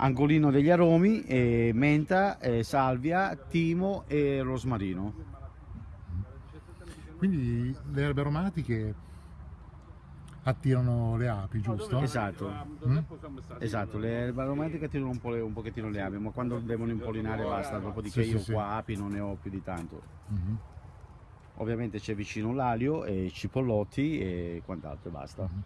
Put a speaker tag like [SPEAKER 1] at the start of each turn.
[SPEAKER 1] angolino degli aromi, eh, menta, eh, salvia, timo e rosmarino.
[SPEAKER 2] Quindi le erbe aromatiche attirano le api, giusto?
[SPEAKER 1] Esatto,
[SPEAKER 2] Mm?
[SPEAKER 1] esatto, le erbe aromatiche attirano un, po le- un pochettino le api, ma quando devono impollinare basta, dopodiché
[SPEAKER 2] Sì,
[SPEAKER 1] io
[SPEAKER 2] sì.
[SPEAKER 1] qua api non ne ho più di tanto.
[SPEAKER 2] Mhm.
[SPEAKER 1] Ovviamente c'è vicino l'alio e i cipollotti e quant'altro e basta.
[SPEAKER 2] Mhm.